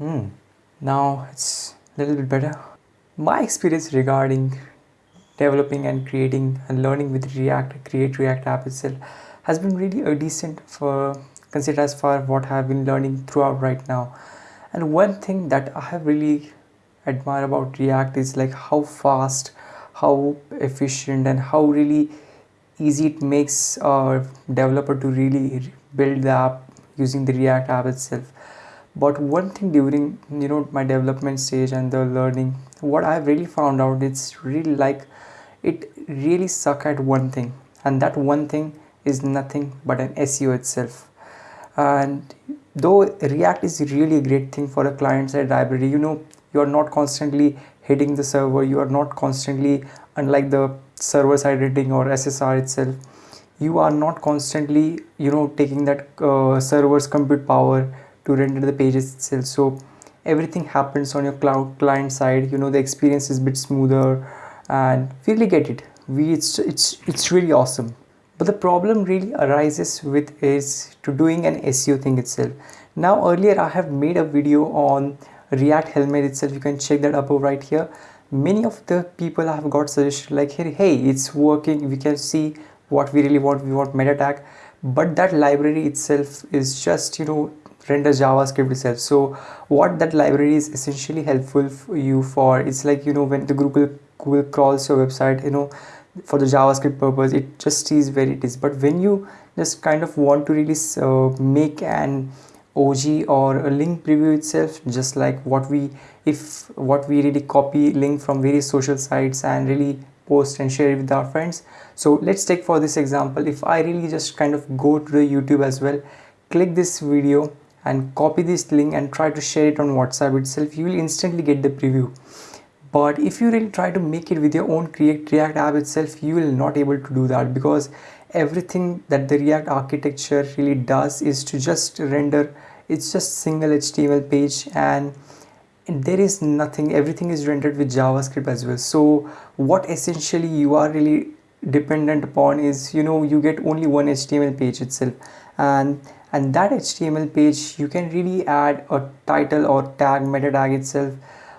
Hmm. Now it's a little bit better. My experience regarding developing and creating and learning with React, Create React app itself has been really a decent for consider as far what I've been learning throughout right now. And one thing that I have really admire about React is like how fast, how efficient and how really easy it makes a developer to really build the app using the React app itself but one thing during you know my development stage and the learning what i really found out it's really like it really suck at one thing. And that one thing is nothing but an seo itself. And though react is really a great thing for a client side library you know you are not constantly hitting the server you are not constantly unlike the server side hitting or ssr itself you are not constantly you know taking that uh, server's compute power to render the pages itself. So everything happens on your cloud client side. You know the experience is a bit smoother and we really get it. We it's it's it's really awesome. But the problem really arises with is to doing an seo thing itself. Now earlier i have made a video on react helmet itself. You can check that above right here. Many of the people have got suggested like hey, hey it's working. We can see what we really want. We want meta tag. But that library itself is just you know render javascript itself. So what that library is essentially helpful for you for it's like you know when the google google crawls your website you know for the javascript purpose it just sees where it is. But when you just kind of want to really uh, make an og or a link preview itself just like what we if what we really copy link from various social sites and really post and share it with our friends. So let's take for this example if i really just kind of go to the youtube as well click this video and copy this link and try to share it on whatsapp itself. You will instantly get the preview. But if you really try to make it with your own create react app itself you will not able to do that because everything that the react architecture really does is to just render it's just single html page and there is nothing everything is rendered with javascript as well. So what essentially you are really dependent upon is you know you get only one html page itself. And and that HTML page you can really add a title or tag meta tag itself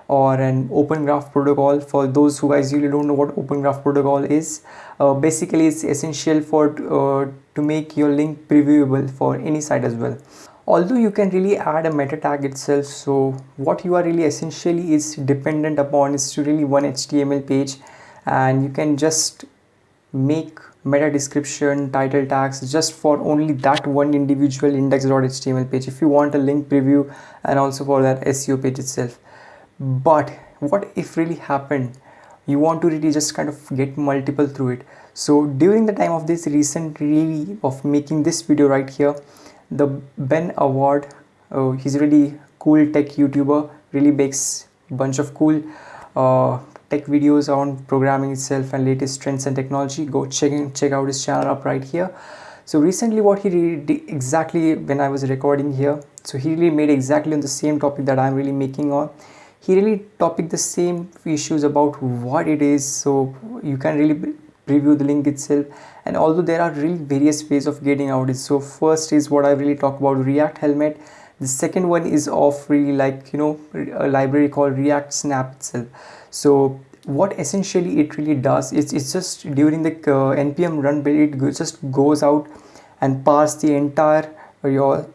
or an open graph protocol. For those who guys really don't know what open graph protocol is uh, basically it's essential for uh, to make your link previewable for any site as well. Although you can really add a meta tag itself so what you are really essentially is dependent upon is to really one html page. And you can just make meta description title tags just for only that one individual index.html page. If you want a link preview and also for that seo page itself. But what if really happened? You want to really just kind of get multiple through it. So during the time of this recent really of making this video right here the Ben Awad uh, he's really cool tech youtuber really makes bunch of cool uh, tech videos on programming itself and latest trends and technology go check in, check out his channel up right here. So recently what he did exactly when i was recording here so he really made exactly on the same topic that i'm really making on. He really topic the same issues about what it is so you can really preview the link itself. And although there are really various ways of getting out it so first is what i really talk about react helmet the second one is of really like you know a library called react snap itself. So what essentially it really does is it's just during the uh, npm run build it just goes out and parse the entire uh, your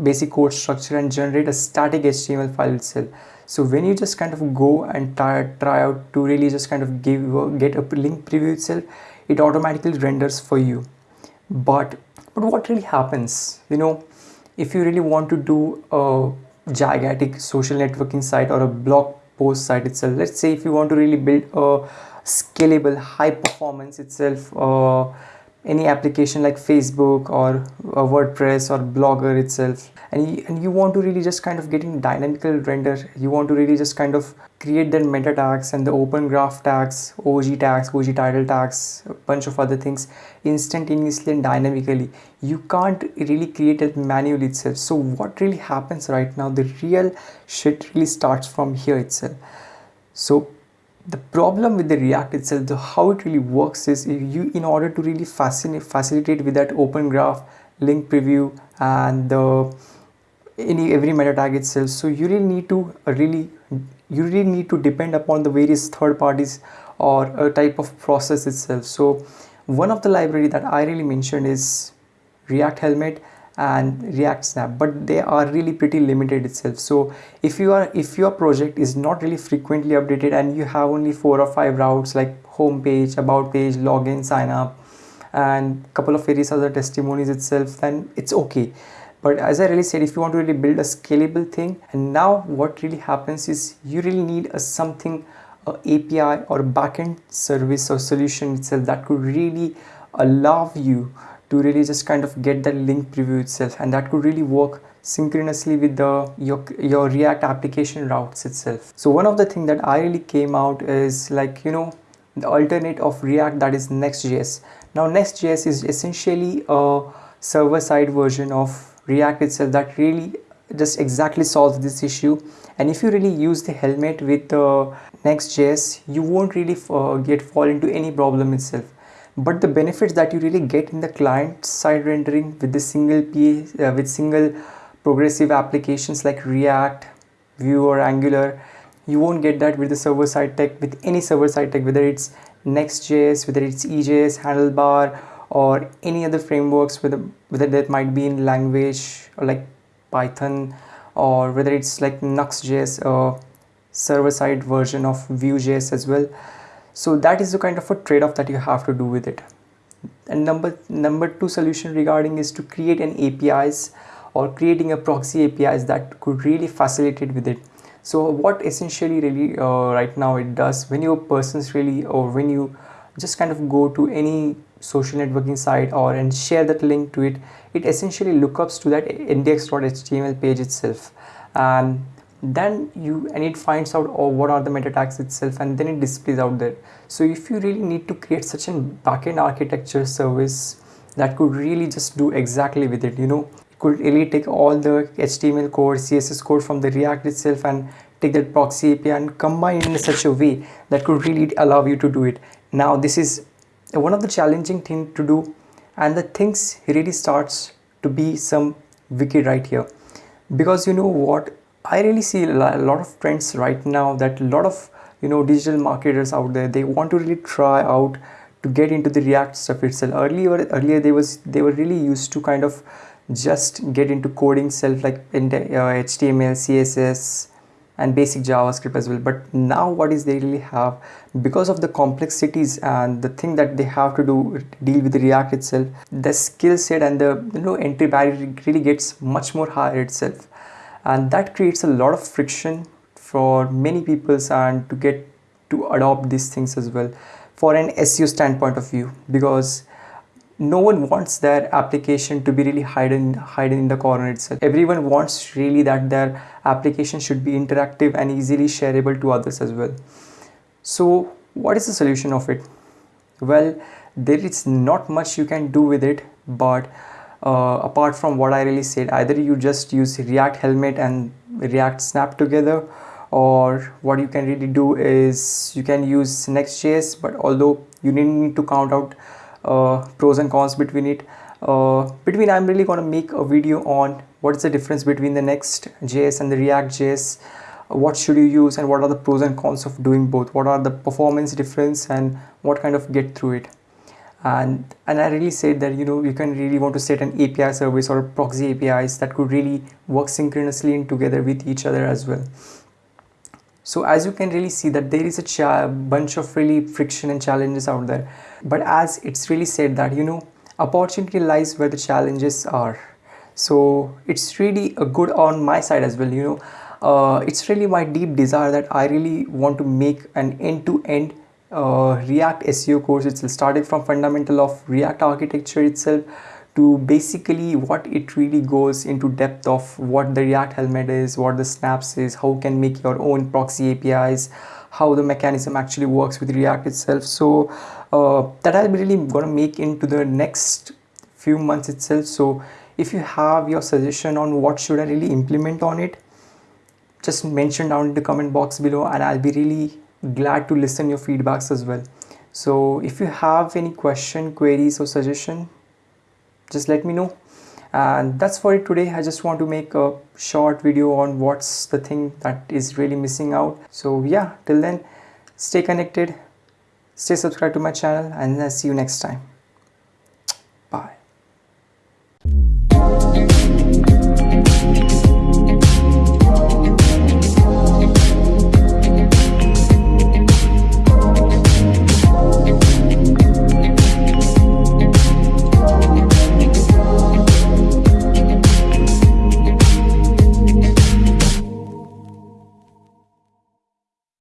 basic code structure and generate a static html file itself. So when you just kind of go and try, try out to really just kind of give uh, get a link preview itself it automatically renders for you. But but what really happens you know if you really want to do a gigantic social networking site or a blog post site itself let's say if you want to really build a scalable high performance itself uh, any application like Facebook or uh, WordPress or Blogger itself. And you, and you want to really just kind of getting dynamical render. You want to really just kind of create the meta tags and the open graph tags OG tags OG title tags a bunch of other things instantaneously and dynamically. You can't really create it manually itself. So what really happens right now the real shit really starts from here itself. So the problem with the react itself the how it really works is you in order to really facilitate with that open graph link preview and the any every meta tag itself so you really need to really you really need to depend upon the various third parties or a type of process itself. So one of the library that i really mentioned is react helmet and react snap but they are really pretty limited itself. So if you are if your project is not really frequently updated and you have only four or five routes like home page about page login sign up and couple of various other testimonies itself then it's okay. But as i really said if you want to really build a scalable thing and now what really happens is you really need a something a api or backend service or solution itself that could really allow you to really just kind of get that link preview itself. And that could really work synchronously with the your, your react application routes itself. So one of the thing that i really came out is like you know the alternate of react that is next.js now next.js is essentially a server-side version of react itself that really just exactly solves this issue. And if you really use the helmet with uh, next.js you won't really uh, get fall into any problem itself but the benefits that you really get in the client side rendering with the single PA, uh, with single progressive applications like React, Vue or Angular, you won't get that with the server side tech with any server side tech whether it's Next.js, whether it's EJS, Handlebar or any other frameworks whether whether that might be in language or like Python or whether it's like Nuxt.js, a server side version of Vue.js as well so that is the kind of a trade-off that you have to do with it. And number number two solution regarding is to create an apis or creating a proxy apis that could really facilitate with it. So what essentially really uh, right now it does when your persons really or when you just kind of go to any social networking site or and share that link to it it essentially lookups to that index.html page itself. And then you and it finds out oh, what are the meta tags itself and then it displays out there. So if you really need to create such a backend architecture service that could really just do exactly with it you know it could really take all the html code css code from the react itself and take that proxy api and combine in such a way that could really allow you to do it. Now this is one of the challenging thing to do and the things really starts to be some wicked right here. Because you know what I really see a lot of trends right now that a lot of you know digital marketers out there they want to really try out to get into the React stuff itself. Earlier, earlier they was they were really used to kind of just get into coding self like in the, uh, HTML, CSS, and basic JavaScript as well. But now what is they really have because of the complexities and the thing that they have to do deal with the React itself, the skill set and the you know entry barrier really gets much more higher itself and that creates a lot of friction for many people and to get to adopt these things as well for an SEO standpoint of view because no one wants their application to be really hidden hidden in the corner itself. Everyone wants really that their application should be interactive and easily shareable to others as well. So what is the solution of it? Well there is not much you can do with it but uh, apart from what I really said either you just use react helmet and react snap together or what you can really do is you can use next.js but although you need to count out uh, pros and cons between it uh, between I'm really to make a video on what is the difference between the next.js and the react.js what should you use and what are the pros and cons of doing both? What are the performance difference and what kind of get through it and and I really said that you know you can really want to set an API service or proxy APIs that could really work synchronously and together with each other as well. So as you can really see that there is a bunch of really friction and challenges out there. But as it's really said that you know opportunity lies where the challenges are. So it's really a good on my side as well. You know, uh, it's really my deep desire that I really want to make an end-to-end -end uh, React SEO course itself starting from fundamental of React architecture itself to basically what it really goes into depth of what the React helmet is, what the snaps is, how you can make your own proxy APIs, how the mechanism actually works with React itself. So uh, that I'm really gonna make into the next few months itself. So if you have your suggestion on what should I really implement on it, just mention down in the comment box below and I'll be really glad to listen your feedbacks as well. So if you have any question queries or suggestion just let me know. And that's for it today. I just want to make a short video on what's the thing that is really missing out. So yeah till then stay connected stay subscribed to my channel and i'll see you next time